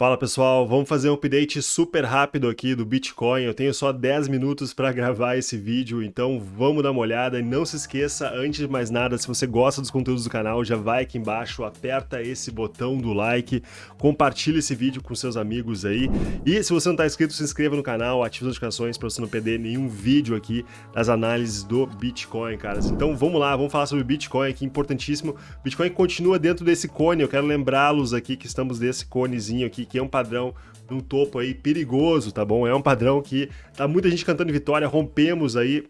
Fala pessoal, vamos fazer um update super rápido aqui do Bitcoin. Eu tenho só 10 minutos para gravar esse vídeo, então vamos dar uma olhada. E não se esqueça, antes de mais nada, se você gosta dos conteúdos do canal, já vai aqui embaixo, aperta esse botão do like, compartilha esse vídeo com seus amigos aí. E se você não está inscrito, se inscreva no canal, ative as notificações para você não perder nenhum vídeo aqui das análises do Bitcoin, caras. Então vamos lá, vamos falar sobre Bitcoin aqui, importantíssimo. Bitcoin continua dentro desse cone, eu quero lembrá-los aqui que estamos desse conezinho aqui que é um padrão no topo aí perigoso, tá bom? É um padrão que tá muita gente cantando vitória, rompemos aí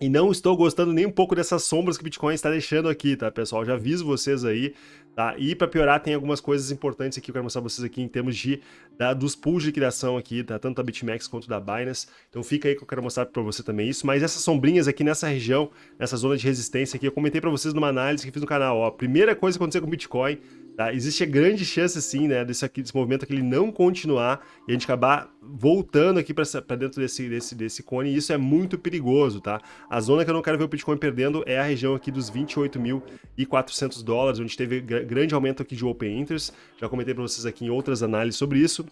e não estou gostando nem um pouco dessas sombras que o Bitcoin está deixando aqui, tá, pessoal? Já aviso vocês aí, tá? E para piorar, tem algumas coisas importantes aqui que eu quero mostrar pra vocês aqui em termos de, da, dos pools de liquidação aqui, tá? Tanto da BitMEX quanto da Binance. Então fica aí que eu quero mostrar para você também isso. Mas essas sombrinhas aqui nessa região, nessa zona de resistência aqui, eu comentei para vocês numa análise que fiz no canal, ó. Primeira coisa que aconteceu com o Bitcoin Tá? Existe grande chance, sim, né, desse, aqui, desse movimento aqui ele não continuar e a gente acabar voltando aqui para dentro desse, desse, desse cone, e isso é muito perigoso, tá? A zona que eu não quero ver o Bitcoin perdendo é a região aqui dos 28.400 dólares, onde teve grande aumento aqui de Open Interest, já comentei para vocês aqui em outras análises sobre isso,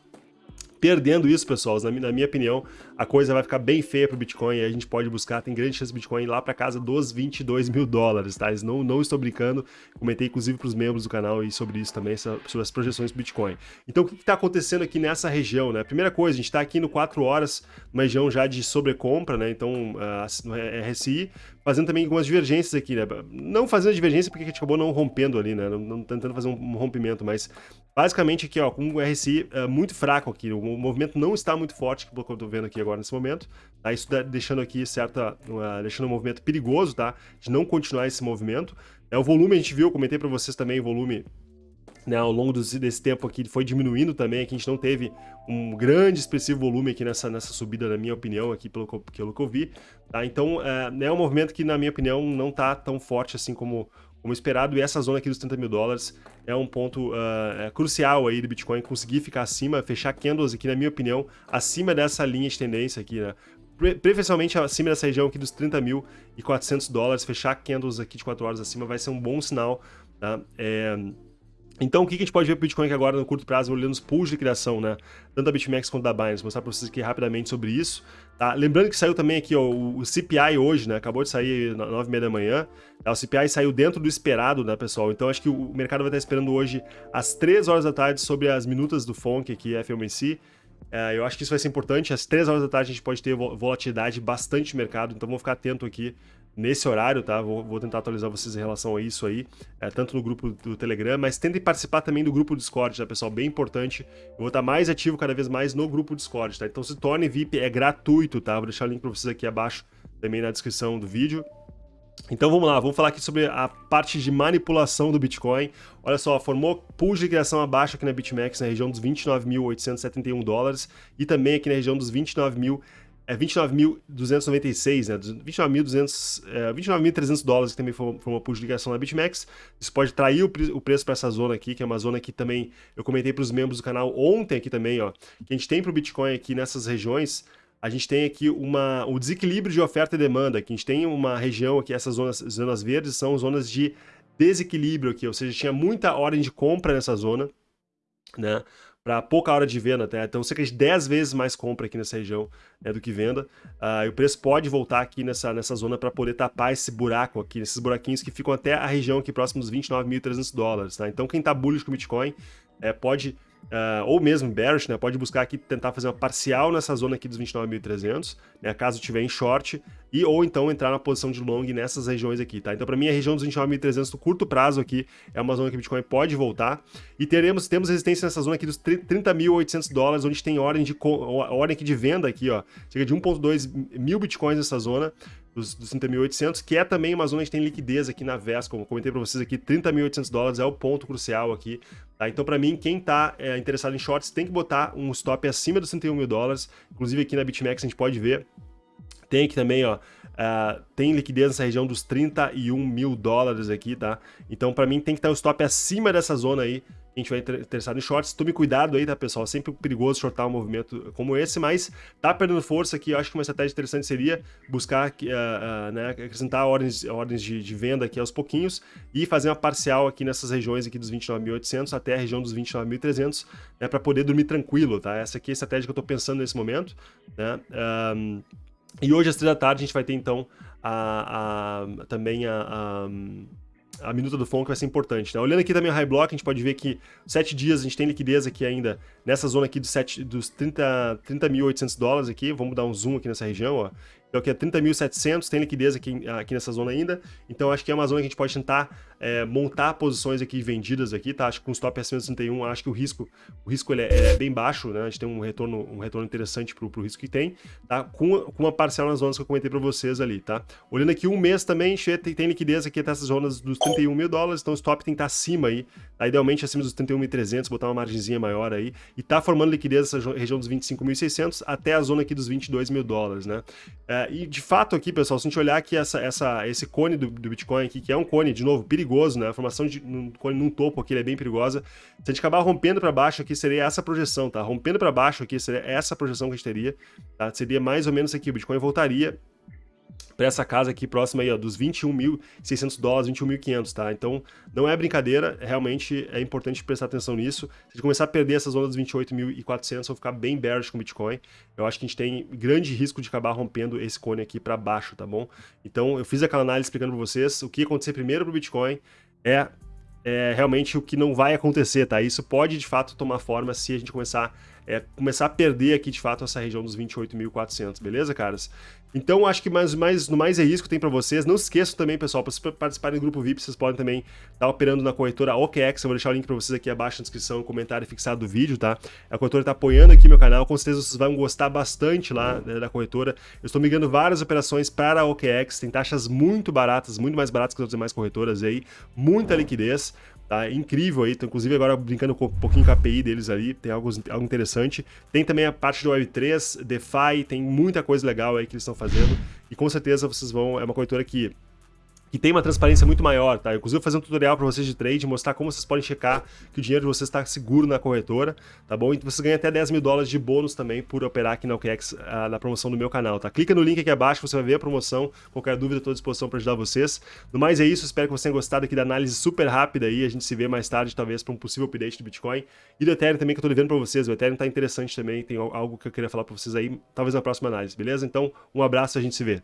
Perdendo isso, pessoal, na, na minha opinião, a coisa vai ficar bem feia para o Bitcoin e a gente pode buscar, tem grande chance do Bitcoin ir lá para casa dos 22 mil dólares, tá? Não, não estou brincando, comentei inclusive para os membros do canal e sobre isso também, sobre as projeções do Bitcoin. Então, o que está acontecendo aqui nessa região, né? Primeira coisa, a gente está aqui no 4 horas, uma região já de sobrecompra, né? Então, uh, no RSI, fazendo também algumas divergências aqui, né? Não fazendo divergência porque a gente acabou não rompendo ali, né? Não, não tentando fazer um, rompimento, mas basicamente aqui, ó, com o RSI uh, muito fraco aqui, o movimento não está muito forte, que eu tô vendo aqui agora nesse momento, tá? Isso deixando aqui certa, deixando um movimento perigoso, tá? De não continuar esse movimento. É, o volume a gente viu, eu comentei para vocês também, o volume né, ao longo desse tempo aqui foi diminuindo também, aqui a gente não teve um grande expressivo volume aqui nessa, nessa subida, na minha opinião, aqui pelo, pelo que eu vi, tá? Então, é, é um movimento que, na minha opinião, não está tão forte assim como, como esperado, e essa zona aqui dos 30 mil dólares é um ponto uh, é crucial aí do Bitcoin conseguir ficar acima, fechar candles aqui, na minha opinião, acima dessa linha de tendência aqui, né? preferencialmente acima dessa região aqui dos 30 mil e 400 dólares, fechar candles aqui de 4 horas acima vai ser um bom sinal, tá? É... Então, o que a gente pode ver para o Bitcoin agora no curto prazo, olhando os pools de criação, né? Tanto da BitMEX quanto da Binance, Vou mostrar para vocês aqui rapidamente sobre isso. Tá? Lembrando que saiu também aqui ó, o CPI hoje, né? Acabou de sair às 9h30 da manhã. Tá? O CPI saiu dentro do esperado, né, pessoal? Então, acho que o mercado vai estar esperando hoje às 3 horas da tarde sobre as minutas do FONC aqui, FOMC. É, eu acho que isso vai ser importante. Às 3 horas da tarde a gente pode ter volatilidade bastante no mercado, então vamos ficar atento aqui nesse horário, tá? Vou, vou, tentar atualizar vocês em relação a isso aí, é, tanto no grupo do Telegram, mas tentem participar também do grupo do Discord, tá, pessoal? Bem importante. Eu vou estar mais ativo cada vez mais no grupo do Discord, tá? Então se torne VIP, é gratuito, tá? Vou deixar o link para vocês aqui abaixo, também na descrição do vídeo. Então vamos lá, vamos falar aqui sobre a parte de manipulação do Bitcoin. Olha só, formou pool de criação abaixo aqui na BitMEX, na região dos 29.871 dólares e também aqui na região dos 29.000 é 29.296, né? 29.200, é, 29.300 dólares que também foi, foi uma publicação na BitMEX. Isso pode trair o, o preço para essa zona aqui, que é uma zona que também eu comentei para os membros do canal ontem aqui também, ó. Que a gente tem para o Bitcoin aqui nessas regiões, a gente tem aqui uma, o desequilíbrio de oferta e demanda, que a gente tem uma região aqui, essas zonas, zonas verdes são zonas de desequilíbrio aqui, ou seja, tinha muita ordem de compra nessa zona, né? Para pouca hora de venda até. Então, cerca de 10 vezes mais compra aqui nessa região né, do que venda. Uh, e o preço pode voltar aqui nessa, nessa zona para poder tapar esse buraco aqui, esses buraquinhos que ficam até a região aqui próximo dos 29.300 dólares. Tá? Então, quem está bullish com Bitcoin é, pode Uh, ou mesmo bearish, né, pode buscar aqui tentar fazer uma parcial nessa zona aqui dos 29.300, né, caso tiver em short, e ou então entrar na posição de long nessas regiões aqui, tá? Então para mim a região dos 29.300 no curto prazo aqui é uma zona que o Bitcoin pode voltar, e teremos temos resistência nessa zona aqui dos 30.800 dólares, onde tem ordem de ordem aqui de venda aqui, ó, chega de 1.2 mil Bitcoins nessa zona, dos, dos 30.800, que é também uma zona que tem liquidez aqui na VES, como comentei para vocês aqui, 30.800 dólares é o ponto crucial aqui, tá? Então para mim, quem está é, interessado em shorts tem que botar um stop acima dos 31 mil dólares, inclusive aqui na BitMEX a gente pode ver, tem aqui também, ó, uh, tem liquidez nessa região dos 31 mil dólares aqui, tá? Então para mim tem que estar o stop acima dessa zona aí, gente vai interessado em shorts. Tome cuidado aí, tá, pessoal? Sempre perigoso shortar um movimento como esse, mas tá perdendo força aqui. Eu acho que uma estratégia interessante seria buscar uh, uh, né, acrescentar ordens, ordens de, de, venda aqui aos pouquinhos e fazer uma parcial aqui nessas regiões aqui dos 29.800 até a região dos 29.300, né, para poder dormir tranquilo, tá? Essa aqui é a estratégia que eu tô pensando nesse momento, né? Um, e hoje às três da tarde a gente vai ter então a, a também a, a a minuta do FONC vai ser importante. Né? Olhando aqui também o High Block, a gente pode ver que sete dias a gente tem liquidez aqui ainda nessa zona aqui dos, dos 30.800 30 dólares aqui. Vamos dar um zoom aqui nessa região, ó. Então aqui é 30.700, tem liquidez aqui, aqui nessa zona ainda. Então acho que é uma zona que a gente pode tentar é, montar posições aqui vendidas aqui, tá? Acho que com stop acima de 61, acho que o risco, o risco ele é, é, bem baixo, né? A gente tem um retorno, um retorno interessante pro, pro risco que tem, tá? Com, com uma parcela nas zonas que eu comentei para vocês ali, tá? Olhando aqui um mês também, tem, tem liquidez aqui até essas zonas dos 31 mil dólares, então o stop tem que estar tá acima aí, tá? Idealmente acima dos 31.300, botar uma margenzinha maior aí, e tá formando liquidez nessa região dos 25.600 até a zona aqui dos 22 mil dólares, né? É, e de fato aqui, pessoal, se a gente olhar aqui essa, essa, esse cone do, do Bitcoin aqui, que é um cone, de novo, perigoso, né? A formação de um cone num topo aqui é bem perigosa. Se a gente acabar rompendo para baixo aqui, seria essa projeção, tá? Rompendo para baixo aqui, seria essa projeção que a gente teria, tá? Seria mais ou menos aqui, o Bitcoin voltaria para essa casa aqui próxima aí, ó, dos 21.600 dólares, 21.500, tá? Então, não é brincadeira, realmente é importante prestar atenção nisso. Se a começar a perder essa zona dos 28.400, vou ficar bem bearish com o Bitcoin. Eu acho que a gente tem grande risco de acabar rompendo esse cone aqui para baixo, tá bom? Então, eu fiz aquela análise explicando para vocês o que acontecer primeiro para o Bitcoin é, é realmente o que não vai acontecer, tá? Isso pode, de fato, tomar forma se a gente começar é, começar a perder aqui, de fato, essa região dos 28.400, beleza, caras? Então, acho que mais, mais, no mais é isso que tenho para vocês. Não esqueçam também, pessoal, para vocês participarem do grupo VIP, vocês podem também estar tá operando na corretora OKEx. Eu vou deixar o link para vocês aqui abaixo na descrição, comentário fixado do vídeo, tá? A corretora está apoiando aqui meu canal, com certeza vocês vão gostar bastante lá né, da corretora. Eu estou migrando várias operações para a OKEx, tem taxas muito baratas, muito mais baratas que as demais corretoras aí, muita liquidez. Tá incrível aí, tô, inclusive agora brincando com um pouquinho com a API deles ali, tem algo, algo interessante. Tem também a parte do Web3, DeFi, tem muita coisa legal aí que eles estão fazendo. E com certeza vocês vão, é uma corretora que que tem uma transparência muito maior, tá? Inclusive eu vou fazer um tutorial para vocês de trade, mostrar como vocês podem checar que o dinheiro de vocês está seguro na corretora, tá bom? E você ganha até 10 mil dólares de bônus também por operar aqui na OKEx uh, na promoção do meu canal, tá? Clica no link aqui abaixo, você vai ver a promoção, qualquer dúvida estou à disposição para ajudar vocês. No mais é isso, espero que vocês tenham gostado aqui da análise super rápida aí, a gente se vê mais tarde talvez para um possível update do Bitcoin e do Ethereum também que eu estou devendo para vocês, o Ethereum está interessante também, tem algo que eu queria falar para vocês aí, talvez na próxima análise, beleza? Então, um abraço e a gente se vê.